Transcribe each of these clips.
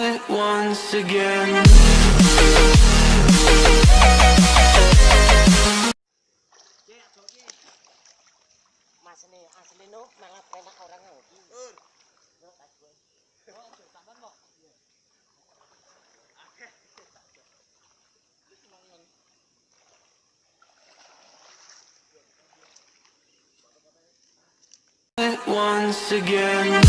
once again. Once again.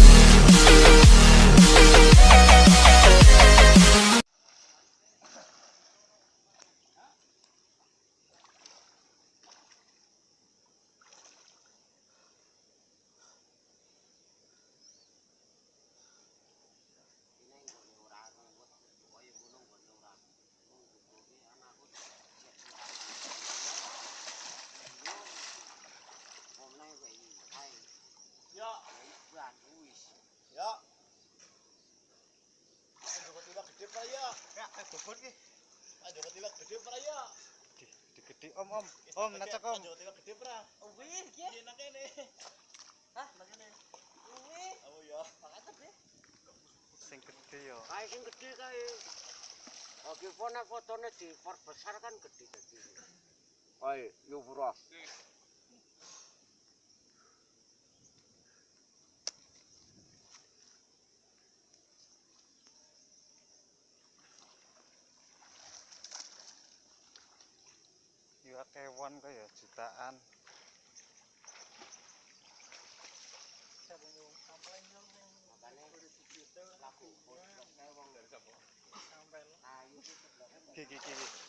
Ya. Ayo tiba gede pak ya. Ya, bobot ki. Ayo tiba gede pak ya. Digede om om. Om ngecek om. Ayo tiba gede pak. Wih, ya. Enak ini. Hah. Wih. Oh ya. Pakai gede. Sing gede yo. Kayak sing gede kae. Oke, fone fotone di perbesar kan gede jadi. Oi, yo bro. banget hewan ya jutaan. Gigi-gigi